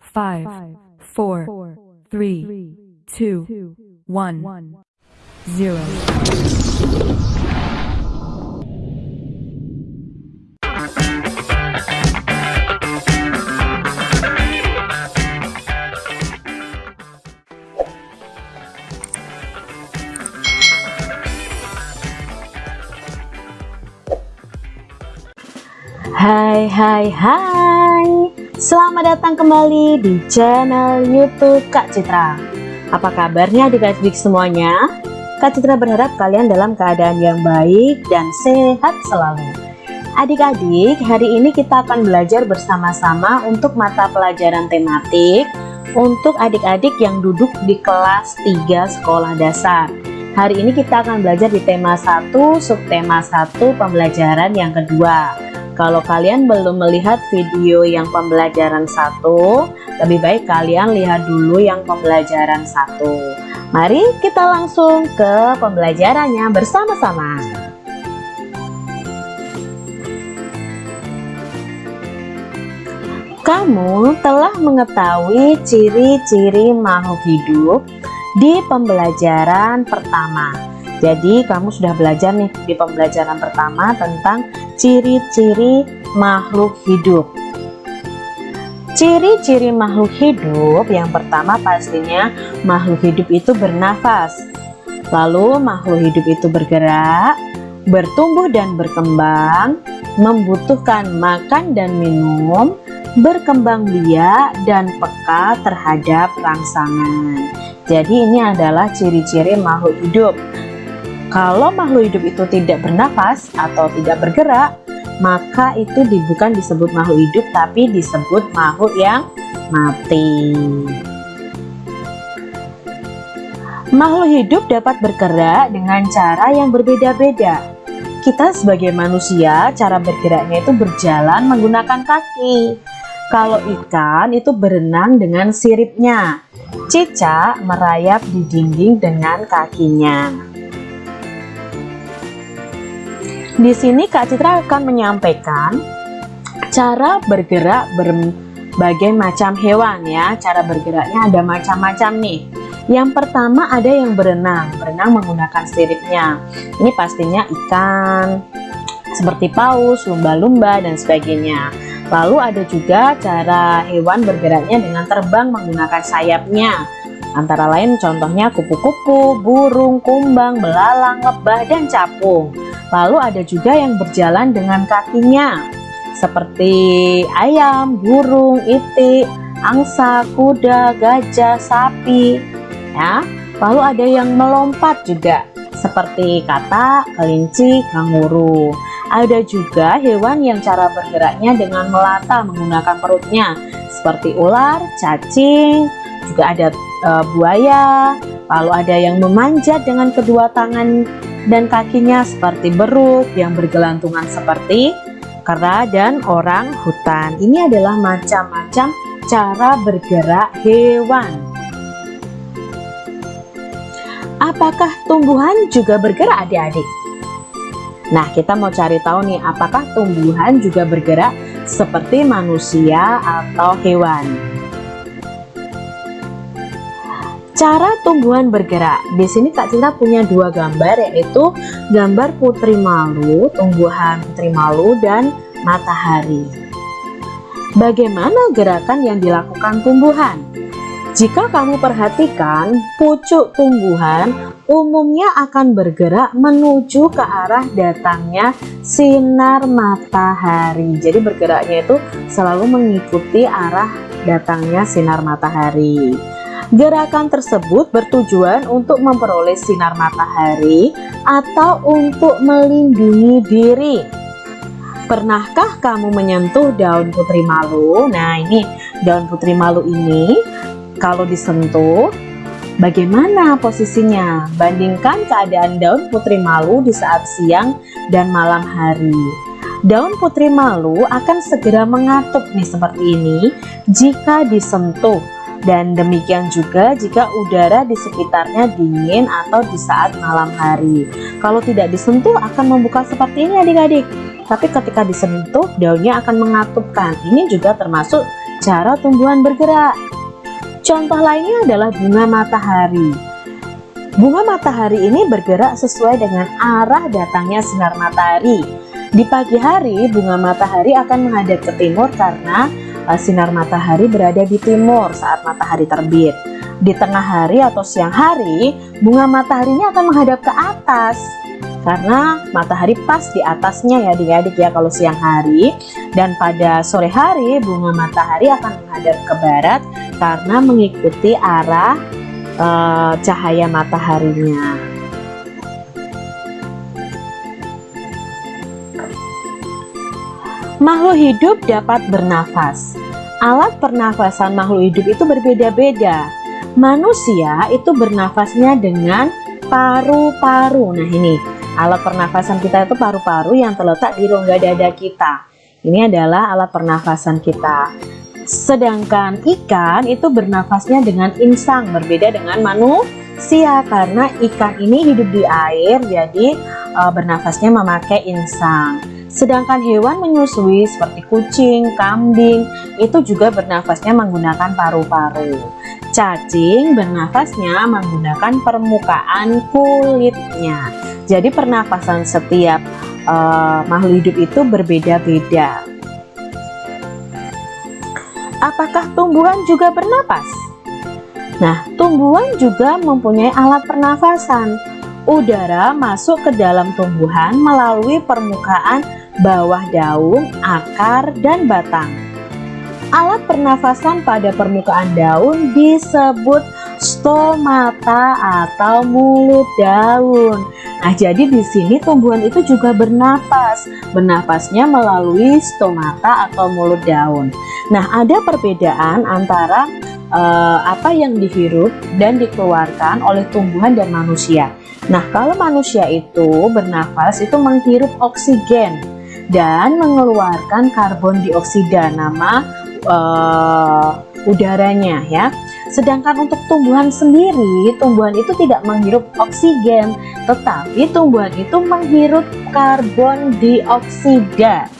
five, four, three, two, one, zero. Hai hai hai Selamat datang kembali di channel youtube Kak Citra. Apa kabarnya adik-adik semuanya? Kak Citra berharap kalian dalam keadaan yang baik dan sehat selalu. Adik-adik hari ini kita akan belajar bersama-sama untuk mata pelajaran tematik Untuk adik-adik yang duduk di kelas 3 sekolah dasar. Hari ini kita akan belajar di tema 1 subtema 1 pembelajaran yang kedua kalau kalian belum melihat video yang pembelajaran satu, lebih baik kalian lihat dulu yang pembelajaran satu. Mari kita langsung ke pembelajarannya bersama-sama. Kamu telah mengetahui ciri-ciri makhluk hidup di pembelajaran pertama. Jadi kamu sudah belajar nih di pembelajaran pertama tentang ciri-ciri makhluk hidup. Ciri-ciri makhluk hidup yang pertama pastinya makhluk hidup itu bernafas. Lalu makhluk hidup itu bergerak, bertumbuh dan berkembang, membutuhkan makan dan minum, berkembang biak dan peka terhadap rangsangan. Jadi ini adalah ciri-ciri makhluk hidup. Kalau makhluk hidup itu tidak bernafas atau tidak bergerak, maka itu bukan disebut makhluk hidup tapi disebut makhluk yang mati. Makhluk hidup dapat bergerak dengan cara yang berbeda-beda. Kita sebagai manusia, cara bergeraknya itu berjalan menggunakan kaki. Kalau ikan itu berenang dengan siripnya. Cicak merayap di dinding dengan kakinya. Di sini Kak Citra akan menyampaikan cara bergerak berbagai macam hewan ya. Cara bergeraknya ada macam-macam nih. Yang pertama ada yang berenang, berenang menggunakan siripnya. Ini pastinya ikan, seperti paus, lumba-lumba dan sebagainya. Lalu ada juga cara hewan bergeraknya dengan terbang menggunakan sayapnya. Antara lain contohnya kupu-kupu, burung, kumbang, belalang, lebah, dan capung. Lalu ada juga yang berjalan dengan kakinya seperti ayam, burung, itik, angsa, kuda, gajah, sapi. Ya. Lalu ada yang melompat juga seperti kata, kelinci, kanguru. Ada juga hewan yang cara bergeraknya dengan melata menggunakan perutnya seperti ular, cacing, juga ada e, buaya. Lalu ada yang memanjat dengan kedua tangan dan kakinya seperti beruk yang bergelantungan seperti kera dan orang hutan. Ini adalah macam-macam cara bergerak hewan. Apakah tumbuhan juga bergerak adik-adik? Nah kita mau cari tahu nih apakah tumbuhan juga bergerak seperti manusia atau hewan. Cara tumbuhan bergerak. Di sini Kak Cinta punya dua gambar yaitu gambar putri malu, tumbuhan putri malu dan matahari. Bagaimana gerakan yang dilakukan tumbuhan? Jika kamu perhatikan, pucuk tumbuhan umumnya akan bergerak menuju ke arah datangnya sinar matahari. Jadi bergeraknya itu selalu mengikuti arah datangnya sinar matahari. Gerakan tersebut bertujuan untuk memperoleh sinar matahari atau untuk melindungi diri. Pernahkah kamu menyentuh daun putri malu? Nah ini daun putri malu ini kalau disentuh bagaimana posisinya? Bandingkan keadaan daun putri malu di saat siang dan malam hari. Daun putri malu akan segera mengatup nih seperti ini jika disentuh dan demikian juga jika udara di sekitarnya dingin atau di saat malam hari. Kalau tidak disentuh akan membuka seperti ini adik-adik. Tapi ketika disentuh daunnya akan mengatupkan. Ini juga termasuk cara tumbuhan bergerak. Contoh lainnya adalah bunga matahari. Bunga matahari ini bergerak sesuai dengan arah datangnya sinar matahari. Di pagi hari, bunga matahari akan menghadap ke timur karena sinar matahari berada di timur saat matahari terbit. Di tengah hari atau siang hari, bunga mataharinya akan menghadap ke atas karena matahari pas di atasnya ya adik-adik ya kalau siang hari dan pada sore hari bunga matahari akan menghadap ke barat karena mengikuti arah uh, cahaya mataharinya. Makhluk hidup dapat bernafas. Alat pernafasan makhluk hidup itu berbeda-beda. Manusia itu bernafasnya dengan paru-paru. Nah ini, alat pernafasan kita itu paru-paru yang terletak di rongga dada kita. Ini adalah alat pernafasan kita. Sedangkan ikan itu bernafasnya dengan insang, berbeda dengan manusia karena ikan ini hidup di air, jadi e, bernafasnya memakai insang. Sedangkan hewan menyusui seperti kucing, kambing itu juga bernafasnya menggunakan paru-paru. Cacing bernafasnya menggunakan permukaan kulitnya. Jadi pernafasan setiap uh, makhluk hidup itu berbeda-beda. Apakah tumbuhan juga bernapas? Nah, tumbuhan juga mempunyai alat pernafasan. Udara masuk ke dalam tumbuhan melalui permukaan bawah daun, akar, dan batang. Alat pernafasan pada permukaan daun disebut stomata atau mulut daun. Nah, jadi di sini tumbuhan itu juga bernapas. Bernapasnya melalui stomata atau mulut daun. Nah, ada perbedaan antara uh, apa yang dihirup dan dikeluarkan oleh tumbuhan dan manusia. Nah, kalau manusia itu bernafas itu menghirup oksigen dan mengeluarkan karbon dioksida nama uh, udaranya ya. Sedangkan untuk tumbuhan sendiri, tumbuhan itu tidak menghirup oksigen, tetapi tumbuhan itu menghirup karbon dioksida.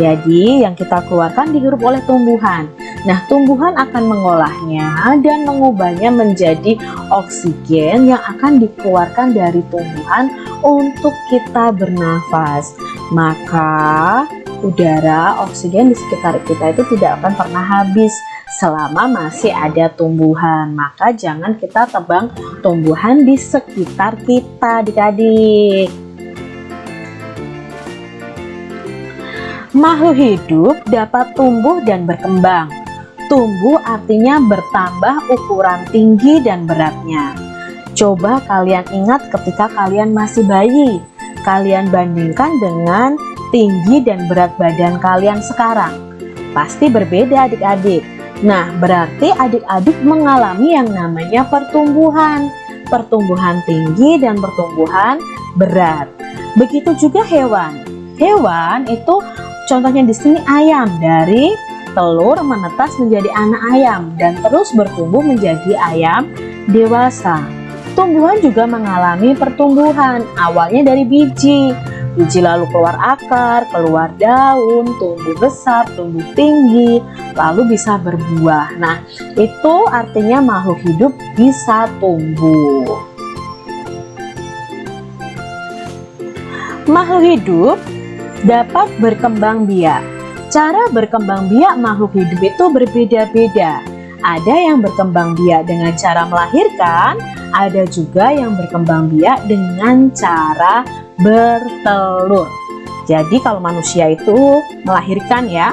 Jadi yang kita keluarkan dihirup oleh tumbuhan. Nah, tumbuhan akan mengolahnya dan mengubahnya menjadi oksigen yang akan dikeluarkan dari tumbuhan untuk kita bernafas. Maka udara, oksigen di sekitar kita itu tidak akan pernah habis selama masih ada tumbuhan. Maka jangan kita tebang tumbuhan di sekitar kita adik-adik. Makhluk hidup dapat tumbuh dan berkembang tumbuh artinya bertambah ukuran tinggi dan beratnya coba kalian ingat ketika kalian masih bayi kalian bandingkan dengan tinggi dan berat badan kalian sekarang pasti berbeda adik-adik Nah, berarti adik-adik mengalami yang namanya pertumbuhan. Pertumbuhan tinggi dan pertumbuhan berat. Begitu juga hewan. Hewan itu contohnya di sini ayam dari telur menetas menjadi anak ayam dan terus bertumbuh menjadi ayam dewasa. Tumbuhan juga mengalami pertumbuhan, awalnya dari biji, Biji lalu keluar akar, keluar daun, tumbuh besar, tumbuh tinggi, lalu bisa berbuah. Nah, itu artinya makhluk hidup bisa tumbuh. Makhluk hidup dapat berkembang biak. Cara berkembang biak makhluk hidup itu berbeda-beda. Ada yang berkembang biak dengan cara melahirkan, ada juga yang berkembang biak dengan cara bertelur. Jadi kalau manusia itu melahirkan ya,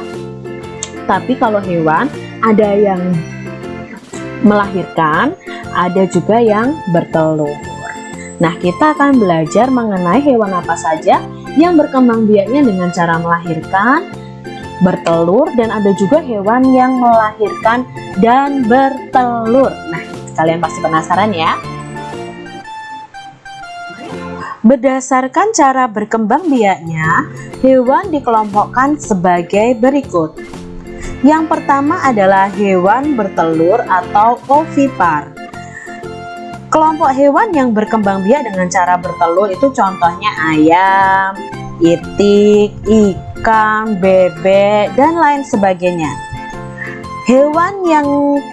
tapi kalau hewan ada yang melahirkan, ada juga yang bertelur. Nah, kita akan belajar mengenai hewan apa saja yang berkembang biaknya dengan cara melahirkan, bertelur, dan ada juga hewan yang melahirkan dan bertelur. Nah, kalian pasti penasaran ya? Berdasarkan cara berkembang biaknya, hewan dikelompokkan sebagai berikut. Yang pertama adalah hewan bertelur atau ovipar. Kelompok hewan yang berkembang biak dengan cara bertelur itu contohnya ayam, itik, ikan, bebek, dan lain sebagainya. Hewan yang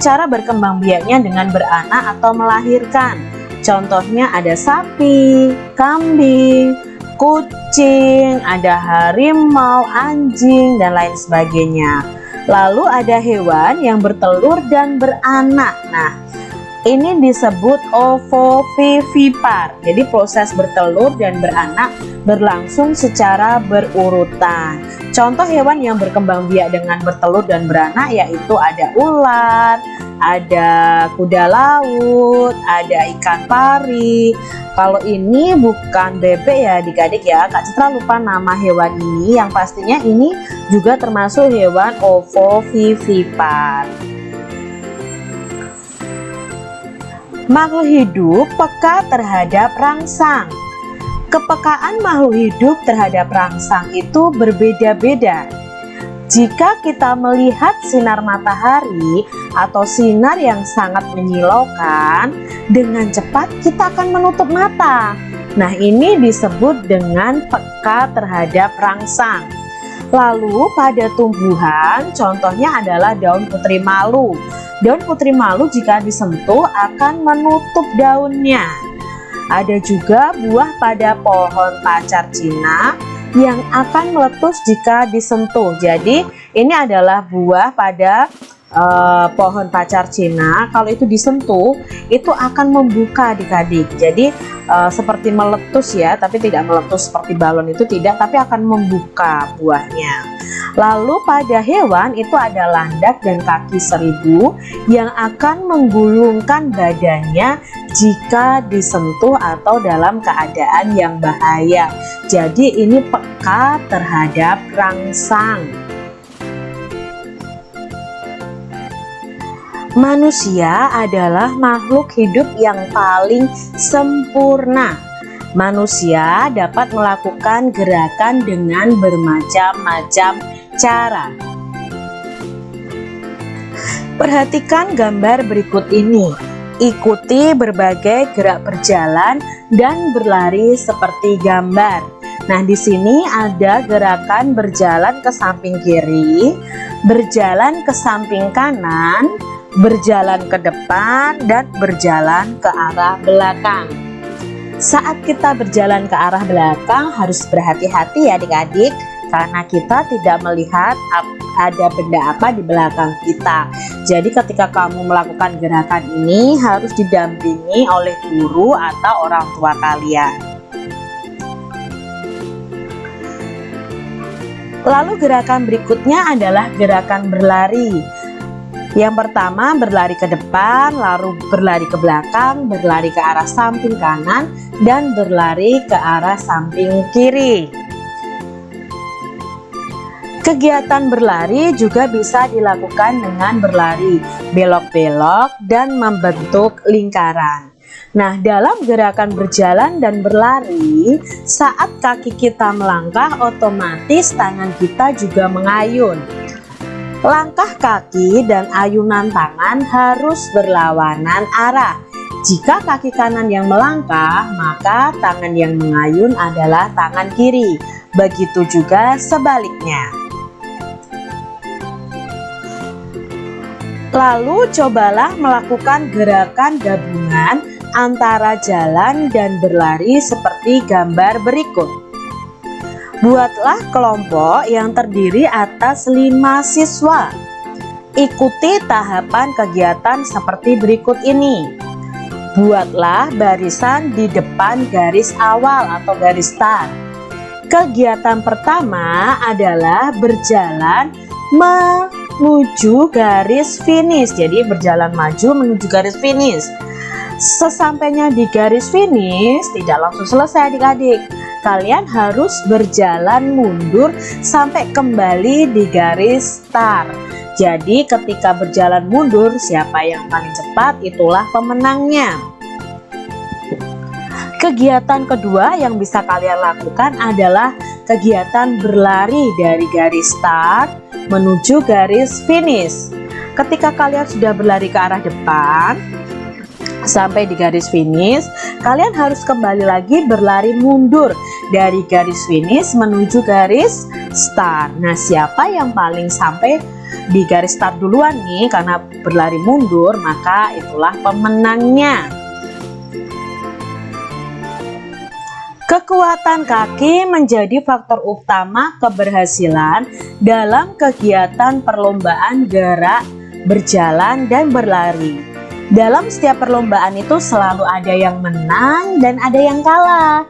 cara berkembang biaknya dengan beranak atau melahirkan. Contohnya ada sapi, kambing, kucing, ada harimau, anjing, dan lain sebagainya. Lalu ada hewan yang bertelur dan beranak. Nah, ini disebut ovovivipar. Jadi proses bertelur dan beranak berlangsung secara berurutan. Contoh hewan yang berkembang biak dengan bertelur dan beranak yaitu ada ular, ada kuda laut, ada ikan pari. Kalau ini bukan bebek ya adik-adik ya, Kak Citra lupa nama hewan ini yang pastinya ini juga termasuk hewan ovovivipar. Makhluk hidup peka terhadap rangsang. Kepekaan makhluk hidup terhadap rangsang itu berbeda-beda. Jika kita melihat sinar matahari atau sinar yang sangat menyilaukan, dengan cepat kita akan menutup mata. Nah, ini disebut dengan peka terhadap rangsang. Lalu pada tumbuhan, contohnya adalah daun putri malu. Daun putri malu jika disentuh akan menutup daunnya. Ada juga buah pada pohon pacar Cina yang akan meletus jika disentuh. Jadi ini adalah buah pada uh, pohon pacar Cina. Kalau itu disentuh, itu akan membuka adik-adik. Jadi uh, seperti meletus ya, tapi tidak meletus seperti balon itu tidak, tapi akan membuka buahnya. Lalu pada hewan itu ada landak dan kaki seribu yang akan menggulungkan badannya jika disentuh atau dalam keadaan yang bahaya. Jadi ini peka terhadap rangsang. Manusia adalah makhluk hidup yang paling sempurna Manusia dapat melakukan gerakan dengan bermacam-macam cara. Perhatikan gambar berikut ini. Ikuti berbagai gerak berjalan dan berlari seperti gambar. Nah, di sini ada gerakan berjalan ke samping kiri, berjalan ke samping kanan, berjalan ke depan, dan berjalan ke arah belakang. Saat kita berjalan ke arah belakang harus berhati-hati ya adik-adik karena kita tidak melihat ada benda apa di belakang kita. Jadi ketika kamu melakukan gerakan ini harus didampingi oleh guru atau orang tua kalian. Lalu gerakan berikutnya adalah gerakan berlari. Yang pertama berlari ke depan, lalu berlari ke belakang, berlari ke arah samping kanan, dan berlari ke arah samping kiri. Kegiatan berlari juga bisa dilakukan dengan berlari belok-belok dan membentuk lingkaran. Nah, dalam gerakan berjalan dan berlari, saat kaki kita melangkah, otomatis tangan kita juga mengayun. Langkah kaki dan ayunan tangan harus berlawanan arah. Jika kaki kanan yang melangkah, maka tangan yang mengayun adalah tangan kiri. Begitu juga sebaliknya. Lalu cobalah melakukan gerakan gabungan antara jalan dan berlari seperti gambar berikut. Buatlah kelompok yang terdiri atas lima siswa. Ikuti tahapan kegiatan seperti berikut ini. Buatlah barisan di depan garis awal atau garis start. Kegiatan pertama adalah berjalan menuju garis finish. Jadi berjalan maju menuju garis finish. Sesampainya di garis finish, tidak langsung selesai adik-adik kalian harus berjalan mundur sampai kembali di garis start. Jadi ketika berjalan mundur, siapa yang paling cepat itulah pemenangnya. Kegiatan kedua yang bisa kalian lakukan adalah kegiatan berlari dari garis start menuju garis finish. Ketika kalian sudah berlari ke arah depan, sampai di garis finish, kalian harus kembali lagi berlari mundur dari garis finish menuju garis start. Nah, siapa yang paling sampai di garis start duluan nih karena berlari mundur maka itulah pemenangnya Kekuatan kaki menjadi faktor utama keberhasilan dalam kegiatan perlombaan gerak, berjalan, dan berlari. Dalam setiap perlombaan itu selalu ada yang menang dan ada yang kalah.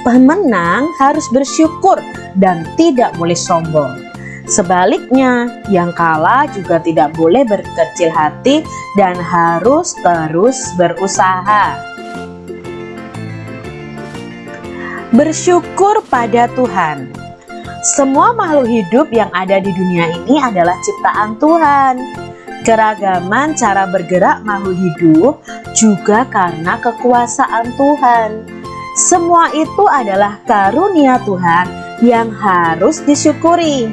Pemenang harus bersyukur dan tidak boleh sombong. Sebaliknya, yang kalah juga tidak boleh berkecil hati dan harus terus berusaha. Bersyukur pada Tuhan. Semua makhluk hidup yang ada di dunia ini adalah ciptaan Tuhan. Keragaman cara bergerak makhluk hidup juga karena kekuasaan Tuhan. Semua itu adalah karunia Tuhan yang harus disyukuri.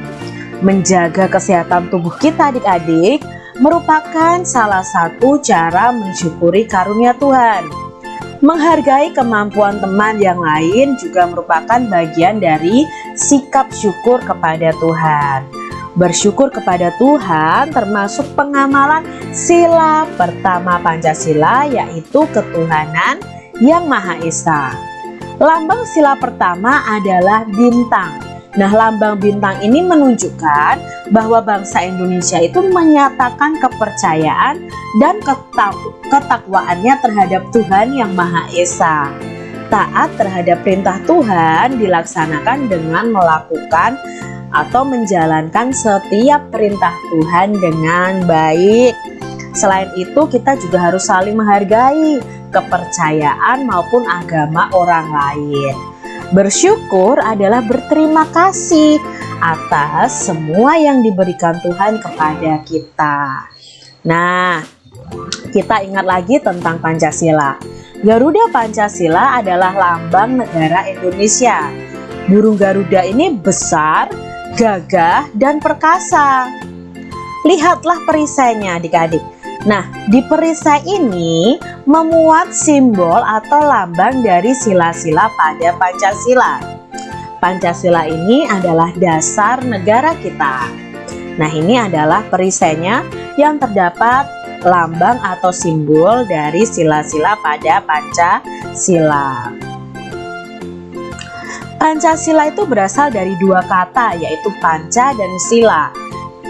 Menjaga kesehatan tubuh kita adik-adik merupakan salah satu cara mensyukuri karunia Tuhan. Menghargai kemampuan teman yang lain juga merupakan bagian dari sikap syukur kepada Tuhan. Bersyukur kepada Tuhan termasuk pengamalan sila pertama Pancasila yaitu ketuhanan yang Maha Esa. Lambang sila pertama adalah bintang. Nah, lambang bintang ini menunjukkan bahwa bangsa Indonesia itu menyatakan kepercayaan dan ketakwaannya terhadap Tuhan yang Maha Esa. Taat terhadap perintah Tuhan dilaksanakan dengan melakukan atau menjalankan setiap perintah Tuhan dengan baik. Selain itu, kita juga harus saling menghargai kepercayaan maupun agama orang lain. Bersyukur adalah berterima kasih atas semua yang diberikan Tuhan kepada kita. Nah, kita ingat lagi tentang Pancasila. Garuda Pancasila adalah lambang negara Indonesia. Burung Garuda ini besar, gagah, dan perkasa. Lihatlah perisainya adik-adik. Nah, di perisai ini memuat simbol atau lambang dari sila-sila pada Pancasila. Pancasila ini adalah dasar negara kita. Nah, ini adalah perisainya yang terdapat lambang atau simbol dari sila-sila pada Pancasila. Pancasila itu berasal dari dua kata yaitu panca dan sila.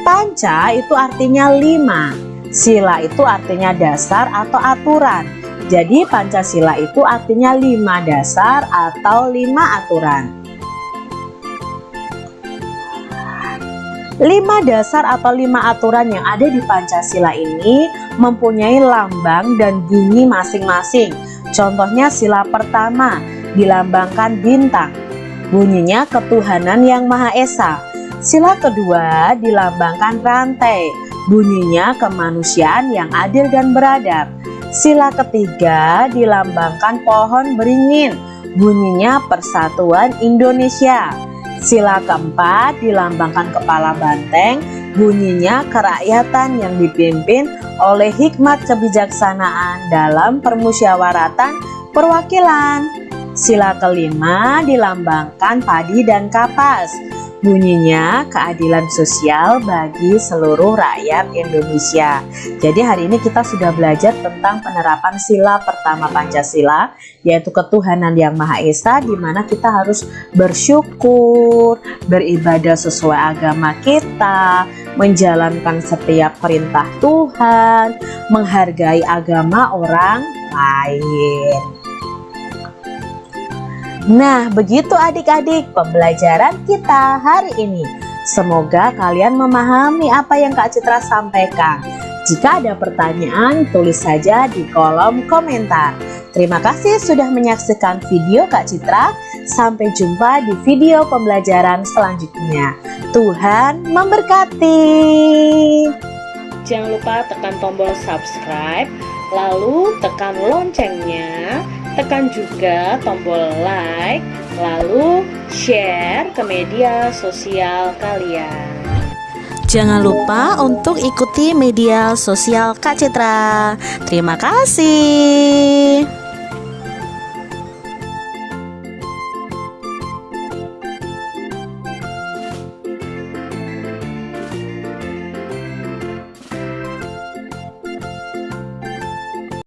Panca itu artinya lima, sila itu artinya dasar atau aturan. Jadi Pancasila itu artinya lima dasar atau lima aturan. Lima dasar atau lima aturan yang ada di Pancasila ini mempunyai lambang dan bunyi masing-masing. Contohnya sila pertama dilambangkan bintang, Bunyinya ketuhanan yang Maha Esa. Sila kedua dilambangkan rantai. Bunyinya kemanusiaan yang adil dan beradab. Sila ketiga dilambangkan pohon beringin. Bunyinya persatuan Indonesia. Sila keempat dilambangkan kepala banteng. Bunyinya kerakyatan yang dipimpin oleh hikmat kebijaksanaan dalam permusyawaratan perwakilan. Sila kelima dilambangkan padi dan kapas. Bunyinya keadilan sosial bagi seluruh rakyat Indonesia. Jadi hari ini kita sudah belajar tentang penerapan sila pertama Pancasila yaitu ketuhanan yang Maha Esa di mana kita harus bersyukur, beribadah sesuai agama kita, menjalankan setiap perintah Tuhan, menghargai agama orang lain. Nah, begitu adik-adik pembelajaran kita hari ini. Semoga kalian memahami apa yang Kak Citra sampaikan. Jika ada pertanyaan, tulis saja di kolom komentar. Terima kasih sudah menyaksikan video Kak Citra. Sampai jumpa di video pembelajaran selanjutnya. Tuhan memberkati. Jangan lupa tekan tombol subscribe, lalu tekan loncengnya tekan juga tombol like, lalu share ke media sosial kalian. Jangan lupa untuk ikuti media sosial Kak Citra. Terima kasih.